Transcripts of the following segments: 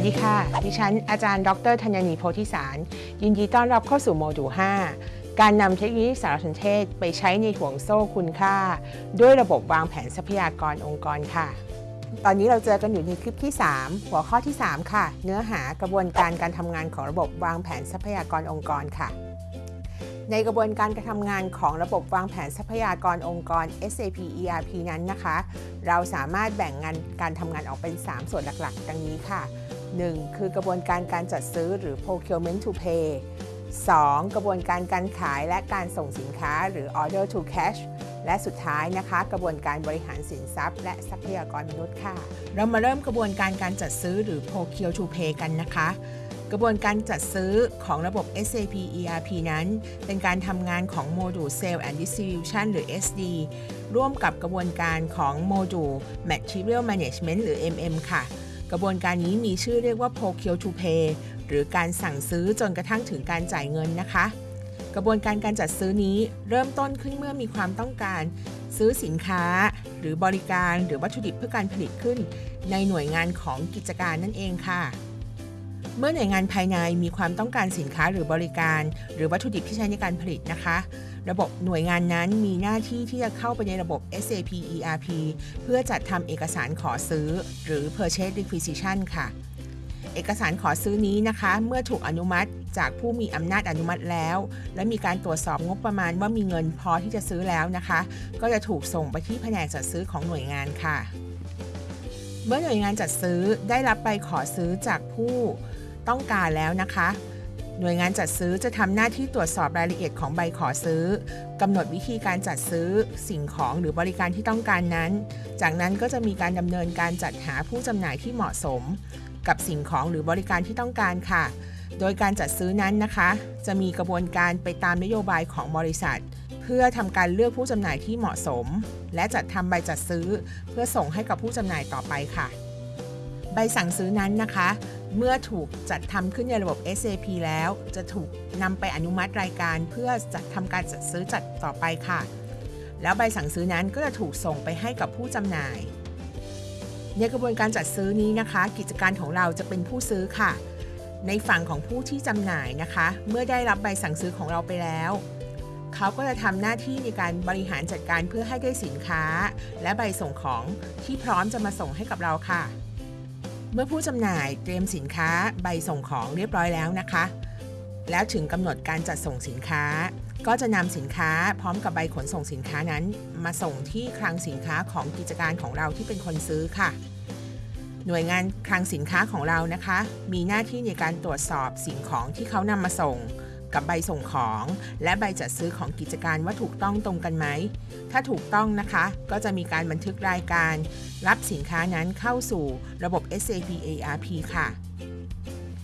วัสดีค่ะ ดิฉันอาจารย์ ดรธัญนีโพธิสาร ยินดีต้อนรับเข้าสู่โมดูล 5 การนำเทคโนโลยีสารสนเทศไปใช้ในห่วงโซ่คุณค่า ด้วยระบบวางแผนทรัพยากรองค์กรค่ะ ตอนนี้เราเจอกันอยู่ในคลิปที่ 3 หัวข้อที่ 3 ค่ะ เนื้อหากระบวนการการทำงานของระบบวางแผนทรัพยากรองค์กรค่ะ ในกระบวนการการทำงานของระบบวางแผนทรัพยากรองค์กร SAP ERP นั้นนะคะ เราสามารถแบ่งงานการทำงานออกเป็น 3 ส่วนหลัก ๆ ดังนี้ค่ะ 1. คือกระบวนการการจัดซื้อหรือ procurement to pay 2. กระบวนการการขายและการส่งสินค้าหรือ order to cash และสุดท้ายนะคะ กระบวนการบริหารสินทรัพย์ และทรัพยากรมนุษย์ค่ะ เรามาเริ่มกระบวนการการจัดซื้อหรือ procure to pay กันนะคะ กระบวนการจัดซื้อของระบบ SAP ERP นั้น เป็นการทำงานของโมดูล sales and Distribution หรือ SD ร่วมกับกระบวนการของโมดูล Material Management หรือ MM ค่ะ กระบวนการนี้มีชื่อเรียกว่า Procure to Pay หรือการสั่งซื้อจนกระทั่งถึงการจ่ายเงินนะคะ กระบวนการการจัดซื้อนี้เริ่มต้นขึ้นเมื่อมีความต้องการซื้อสินค้า หรือบริการหรือวัตถุดิบเพื่อการผลิตขึ้น ในหน่วยงานของกิจการนั่นเองค่ะ เมื่อหน่วยงานภายในมีความต้องการสินค้าหรือบริการ หรือวัตถุดิบที่ใช้ในการผลิตนะคะ ระบบหน่วยงานนั้นมีหน้าที่ที่จะเข้าไปในระบบ SAP ERP เพื่อจัดทำเอกสารขอซื้อ หรือ Purchase Requisition ค่ะ เอกสารขอซื้อนี้นะคะ เมื่อถูกอนุมัติจากผู้มีอำนาจอนุมัติแล้ว และมีการตรวจสอบงบประมาณว่ามีเงินพอที่จะซื้อแล้วนะคะ ก็จะถูกส่งไปที่แผนกจัดซื้อของหน่วยงานค่ะเมื่อหน่วยงานจัดซื้อได้รับใบขอซื้อจากผู้ ต้องการแล้วนะคะ หน่วยงานจัดซื้อจะทำหน้าที่ตรวจสอบรายละเอียดของใบขอซื้อกำหนดวิธีการจัดซื้อสิ่งของหรือบริการที่ต้องการนั้น จากนั้นก็จะมีการดำเนินการจัดหาผู้จำหน่ายที่เหมาะสม กับสิ่งของหรือบริการที่ต้องการค่ะ โดยการจัดซื้อนั้นนะคะ จะมีกระบวนการไปตามนโยบายของบริษัท เพื่อทำการเลือกผู้จำหน่ายที่เหมาะสม และจัดทำใบจัดซื้อ เพื่อส่งให้กับผู้จำหน่ายต่อไปค่ะ ใบสั่งซื้อนั้นนะคะ เมื่อถูกจัดทำขึ้นในระบบ SAP แล้ว จะถูกนำไปอนุมัติรายการเพื่อจัดทำการจัดซื้อจัดต่อไปค่ะ แล้วใบสั่งซื้อนั้นก็จะถูกส่งไปให้กับผู้จำหน่าย ในกระบวนการจัดซื้อนี้นะคะ กิจการของเราจะเป็นผู้ซื้อค่ะ ในฝั่งของผู้ที่จำหน่ายนะคะ เมื่อได้รับใบสั่งซื้อของเราไปแล้วเขาก็จะทำหน้าที่ในการบริหารจัดการเพื่อให้ได้สินค้า และใบส่งของที่พร้อมจะมาส่งให้กับเราค่ะ เมื่อผู้จำหน่ายเตรียมสินค้าใบส่งของเรียบร้อยแล้วนะคะ แล้วถึงกำหนดการจัดส่งสินค้า ก็จะนำสินค้าพร้อมกับใบขนส่งสินค้านั้น มาส่งที่คลังสินค้าของกิจการของเราที่เป็นคนซื้อค่ะ หน่วยงานคลังสินค้าของเรานะคะ มีหน้าที่ในการตรวจสอบสิ่งของที่เขานำมาส่ง กับใบส่งของ และใบจัดซื้อของกิจการว่าถูกต้องตรงกันไหม ถ้าถูกต้องนะคะ ก็จะมีการบันทึกรายการ รับสินค้านั้นเข้าสู่ระบบ SAP ERP ค่ะ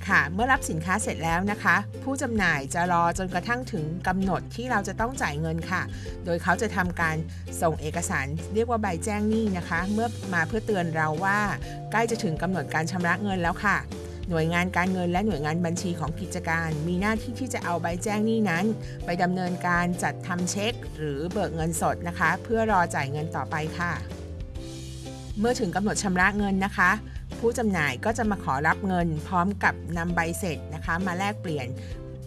ค่ะ เมื่อรับสินค้าเสร็จแล้วนะคะ ผู้จำหน่ายจะรอจนกระทั่งถึงกำหนดที่เราจะต้องจ่ายเงินค่ะ โดยเขาจะทำการส่งเอกสารเรียกว่าใบแจ้งหนี้นะคะ เมื่อมาเพื่อเตือนเราว่า ใกล้จะถึงกำหนดการชำระเงินแล้วค่ะ หน่วยงานการเงินและหน่วยงานบัญชีของกิจการ มีหน้าที่ที่จะเอาใบแจ้งหนี้นั้น ไปดำเนินการจัดทำเช็ค หรือเบิกเงินสดนะคะ เพื่อรอจ่ายเงินต่อไปค่ะ เมื่อถึงกำหนดชำระเงินนะคะ ผู้จำหน่ายก็จะมาขอรับเงิน พร้อมกับนำใบเสร็จนะคะ มาแลกเปลี่ยน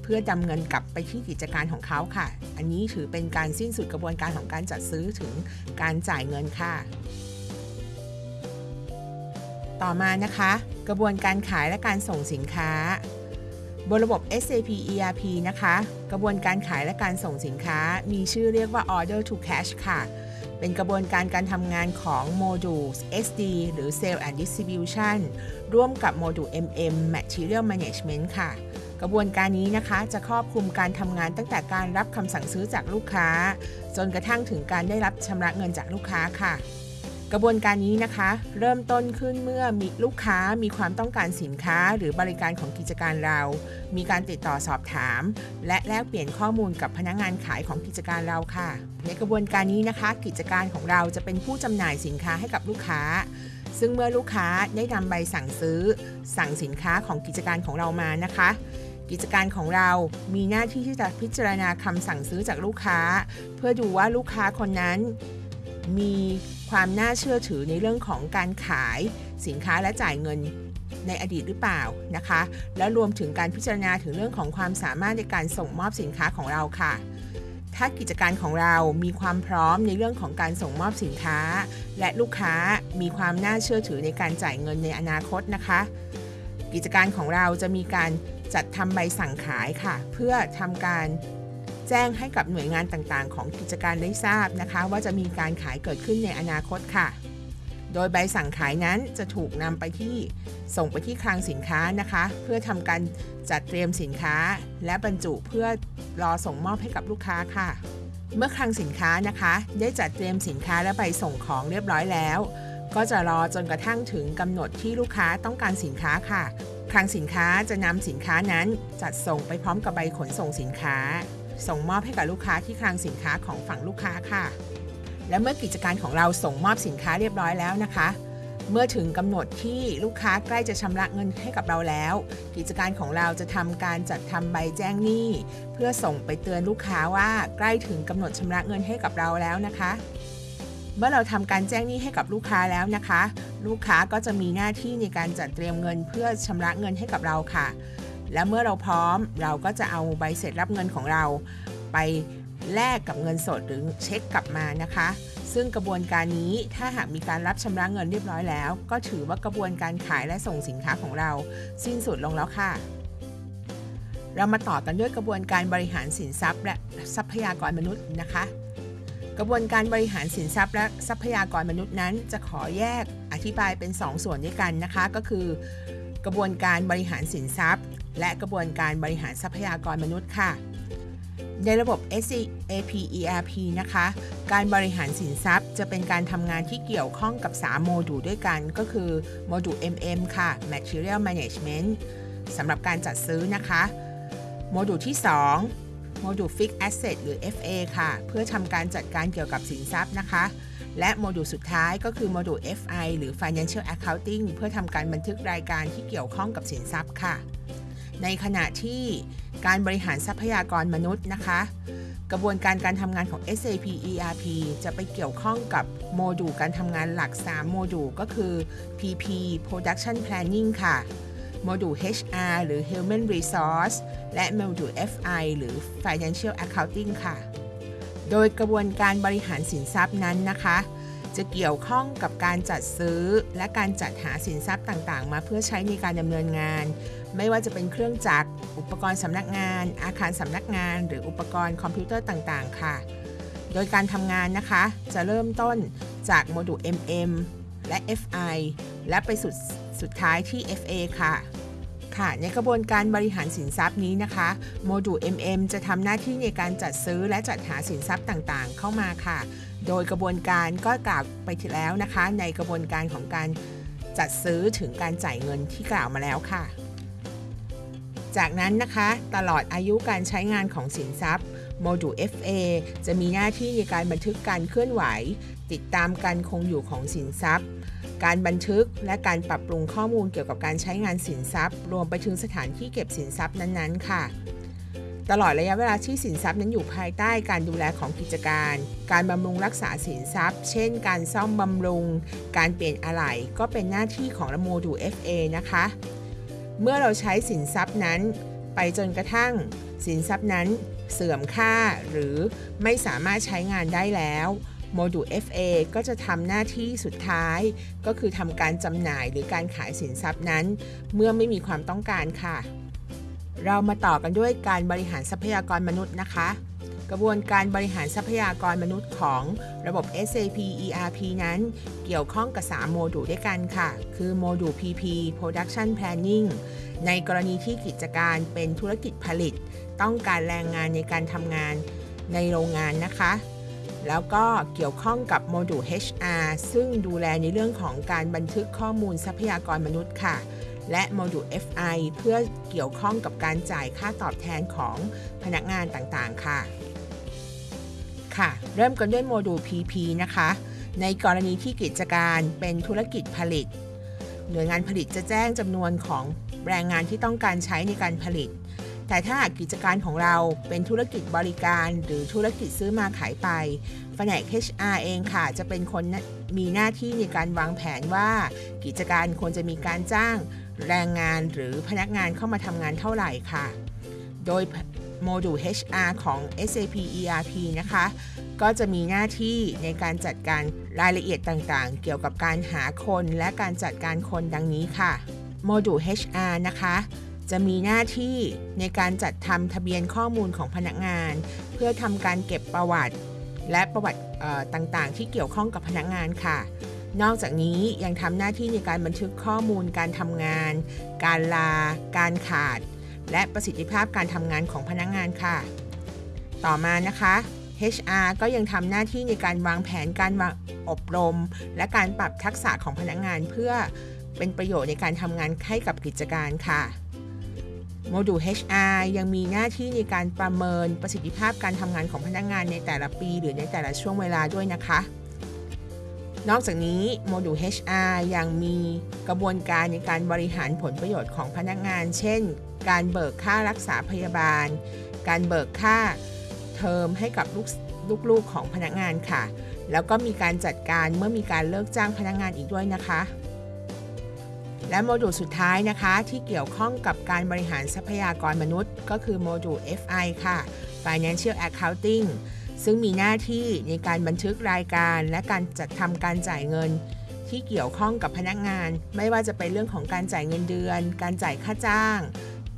เพื่อดำเงินกลับไปที่กิจการของเขาค่ะ อันนี้ถือเป็นการสิ้นสุดกระบวนการของการจัดซื้อถึงการจ่ายเงินค่ะ ต่อมานะคะ กระบวนการขายและการส่งสินค้า บนระบบ SAP ERP นะคะ กระบวนการขายและการส่งสินค้า มีชื่อเรียกว่า Order to Cash ค่ะ เป็นกระบวนการการทำงานของโมดูล SD หรือ Sale and Distribution ร่วมกับโมดูล MM Material Management ค่ะ กระบวนการนี้นะคะจะครอบคลุมการทำงานตั้งแต่การรับคำสั่งซื้อจากลูกค้า จนกระทั่งถึงการได้รับชำระเงินจากลูกค้าค่ะ กระบวนการนี้นะคะ เริ่มต้นขึ้นเมื่อมีลูกค้ามีความต้องการสินค้าหรือบริการของกิจการเรา มีการติดต่อสอบถาม และแลกเปลี่ยนข้อมูลกับพนักงานขายของกิจการเราค่ะ ในกระบวนการนี้นะคะ กิจการของเราจะเป็นผู้จำหน่ายสินค้าให้กับลูกค้า ซึ่งเมื่อลูกค้าได้นำใบสั่งซื้อ สั่งสินค้าของกิจการของเรามานะคะกิจการของเรามีหน้าที่ที่จะพิจารณาคำสั่งซื้อจากลูกค้า เพื่อดูว่าลูกค้าคนนั้น มี ความน่าเชื่อถือในเรื่องของการขายสินค้าและจ่ายเงินในอดีตหรือเปล่านะคะ แล้วรวมถึงการพิจารณาถึงเรื่องของความสามารถในการส่งมอบสินค้าของเราค่ะ ถ้ากิจการของเรามีความพร้อมในเรื่องของการส่งมอบสินค้า และลูกค้ามีความน่าเชื่อถือในการจ่ายเงินในอนาคตนะคะ กิจการของเราจะมีการจัดทำใบสั่งขายค่ะ เพื่อทำการ แจ้งให้กับหน่วยงานต่างๆ ของกิจการได้ทราบนะคะ ว่าจะมีการขายเกิดขึ้นในอนาคตค่ะ โดยใบสั่งขายนั้นจะถูกนำไปที่ส่งไปที่คลังสินค้านะคะ เพื่อทำการจัดเตรียมสินค้า และบรรจุเพื่อรอส่งมอบให้กับลูกค้าค่ะ เมื่อคลังสินค้านะคะ ได้จัดเตรียมสินค้าและใบส่งของเรียบร้อยแล้ว ก็จะรอจนกระทั่งถึงกำหนดที่ลูกค้าต้องการสินค้าค่ะคลังสินค้าจะนำสินค้านั้นจัดส่งไปพร้อมกับใบขนส่งสินค้า ส่งมอบให้กับลูกค้าที่คลังสินค้าของฝั่งลูกค้าค่ะ และเมื่อกิจการของเราส่งมอบสินค้าเรียบร้อยแล้วนะคะ เมื่อถึงกำหนดที่ลูกค้าใกล้จะชำระเงินให้กับเราแล้ว กิจการของเราจะทำการจัดทำใบแจ้งหนี้ เพื่อส่งไปเตือนลูกค้าว่าใกล้ถึงกำหนดชำระเงินให้กับเราแล้วนะคะเมื่อเราทำการแจ้งหนี้ให้กับลูกค้าแล้วนะคะ ลูกค้าก็จะมีหน้าที่ในการจัดเตรียมเงินเพื่อชำระเงินให้กับเราค่ะ และเมื่อเราพร้อมเราก็จะเอาใบเสร็จรับเงินของเราไปแลกกับเงินสดหรือเช็คกลับมานะคะ ซึ่งกระบวนการนี้ถ้าหากมีการรับชำระเงินเรียบร้อยแล้ว ก็ถือว่ากระบวนการขายและส่งสินค้าของเรา สิ้นสุดลงแล้วค่ะ เรามาต่อกันด้วยกระบวนการบริหารสินทรัพย์ และทรัพยากรมนุษย์นะคะ กระบวนการบริหารสินทรัพย์ และทรัพยากรมนุษย์นั้น จะขอแยกอธิบายเป็น 2ส่วนด้วยกันนะคะ ก็คือกระบวนการบริหารสินทรัพย์ และกระบวนการบริหารทรัพยากรมนุษย์ค่ะ ในระบบ SAP ERP นะคะ การบริหารสินทรัพย์ จะเป็นการทำงานที่เกี่ยวข้องกับ 3 โมดูลด้วยกัน ก็คือโมดูล MM ค่ะ Material Management สำหรับการจัดซื้อนะคะ โมดูลที่ 2 โมดูล Fixed Asset หรือ FA ค่ะ เพื่อทำการจัดการเกี่ยวกับสินทรัพย์นะคะและโมดูลสุดท้ายก็คือโมดูล FI หรือ Financial Accounting เพื่อทำการบันทึกรายการที่เกี่ยวข้องกับสินทรัพย์ค่ะ ในขณะที่การบริหารทรัพยากรมนุษย์นะคะ กระบวนการการทำงานของ SAP ERP จะไปเกี่ยวข้องกับโมดูลการทำงานหลัก 3 โมดูลก็คือ PP Production Planning ค่ะ โมดูล HR หรือ Human Resource และโมดูล FI หรือ Financial Accounting ค่ะ โดยกระบวนการบริหารสินทรัพย์นั้นนะคะ จะเกี่ยวข้องกับการจัดซื้อและการจัดหาสินทรัพย์ต่างๆ มาเพื่อใช้ในการดำเนินงาน ไม่ว่าจะเป็นเครื่องจักร อุปกรณ์สำนักงาน อาคารสำนักงาน หรืออุปกรณ์คอมพิวเตอร์ต่างๆ ค่ะ โดยการทำงานนะคะ จะเริ่มต้นจากโมดูล MM และ FI และไปสุดสุดท้ายที่ FA ค่ะค่ะในกระบวนการบริหารสินทรัพย์นี้นะคะโมดูล MM จะทำหน้าที่ในการจัดซื้อและจัดหาสินทรัพย์ต่างๆ เข้ามาค่ะ โดยกระบวนการก็กล่าวไปทีแล้วนะคะ ในกระบวนการของการจัดซื้อถึงการจ่ายเงินที่กล่าวมาแล้วค่ะ จากนั้นนะคะตลอดอายุการใช้งานของสินทรัพย์โมดูล FA จะมีหน้าที่ในการบันทึกการเคลื่อนไหว ติดตามการคงอยู่ของสินทรัพย์ การบันทึกและการปรับปรุงข้อมูลเกี่ยวกับการใช้งานสินทรัพย์ รวมไปถึงสถานที่เก็บสินทรัพย์นั้นๆ ค่ะ ตลอดระยะเวลาที่สินทรัพย์นั้นอยู่ภายใต้การดูแลของกิจการ การบำรุงรักษาสินทรัพย์ เช่น การซ่อมบำรุง การเปลี่ยนอะไหล่ก็เป็นหน้าที่ของโมดูล FA นะคะ เมื่อเราใช้สินทรัพย์นั้น ไปจนกระทั่ง สินทรัพย์นั้นเสื่อมค่าหรือไม่สามารถใช้งานได้แล้วโมดูล FA ก็จะทำหน้าที่สุดท้าย ก็คือทำการจำหน่ายหรือการขายสินทรัพย์นั้น เมื่อไม่มีความต้องการค่ะ เรามาต่อกันด้วยการบริหารทรัพยากรมนุษย์นะคะ กระบวนการบริหารทรัพยากรมนุษย์ของระบบ SAP ERP นั้น เกี่ยวข้องกับ 3 โมดูลด้วยกันค่ะ คือโมดูล PP Production Planning ในกรณีที่กิจการเป็นธุรกิจผลิต ต้องการแรงงานในการทำงานในโรงงานนะคะ แล้วก็เกี่ยวข้องกับโมดูล HR ซึ่งดูแลในเรื่องของการบันทึกข้อมูลทรัพยากรมนุษย์ค่ะและโมดูล FI เพื่อเกี่ยวข้องกับการจ่ายค่าตอบแทนของพนักงานต่าง ๆ ค่ะ ค่ะ เริ่มกันด้วยโมดูล PP นะคะ ในกรณีที่กิจการเป็นธุรกิจผลิต หน่วยงานผลิตจะแจ้งจำนวนของแรงงานที่ต้องการใช้ในการผลิต แต่ถ้าหากกิจการของเราเป็นธุรกิจบริการ หรือธุรกิจซื้อมาขายไปแผนก HR เองค่ะ จะเป็นคนมีหน้าที่ในการวางแผนว่า กิจการควรจะมีการจ้างแรงงานหรือพนักงานเข้ามาทำงานเท่าไหร่ค่ะ โดย โมดูล HR ของ SAP ERP นะคะ ก็จะมีหน้าที่ในการจัดการรายละเอียดต่างๆ เกี่ยวกับการหาคนและการจัดการคนดังนี้ค่ะ โมดูล HR นะคะจะมีหน้าที่ในการจัดทำทะเบียนข้อมูลของพนักงาน เพื่อทำการเก็บประวัติ และประวัติต่างๆ ที่เกี่ยวข้องกับพนักงานค่ะ นอกจากนี้ยังทำหน้าที่ในการบันทึกข้อมูลการทำงาน การลา การขาด และประสิทธิภาพการทำงานของพนักงานค่ะ ต่อมานะคะ HR ก็ยังทำหน้าที่ในการวางแผนการวางอบรม และการปรับทักษะของพนักงานเพื่อเป็นประโยชน์ในการทำงานให้กับกิจการค่ะโมดูล HR ยังมีหน้าที่ในการประเมินประสิทธิภาพการทำงานของพนักงานในแต่ละปี หรือในแต่ละช่วงเวลาด้วยนะคะ นอกจากนี้โมดูล HR ยังมีกระบวนการในการบริหารผลประโยชน์ของพนักงาน เช่น การเบิกค่ารักษาพยาบาล การเบิกค่าเทอมให้กับลูกลูกๆของพนักงานค่ะ แล้วก็มีการจัดการเมื่อมีการเลิกจ้างพนักงานอีกด้วยนะคะ และโมดูลสุดท้ายนะคะที่เกี่ยวข้องกับการบริหารทรัพยากรมนุษย์ ก็คือโมดูล FI ค่ะ Financial Accounting ซึ่งมีหน้าที่ในการบันทึกรายการและการจัดทำการจ่ายเงินที่เกี่ยวข้องกับพนักงาน ไม่ว่าจะเป็นเรื่องของการจ่ายเงินเดือน การจ่ายค่าจ้าง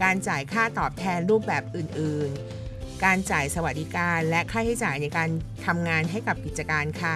การจ่ายค่าตอบแทนรูปแบบอื่นๆ การจ่ายสวัสดิการและค่าใช้จ่ายในการทำงานให้กับกิจการค่ะ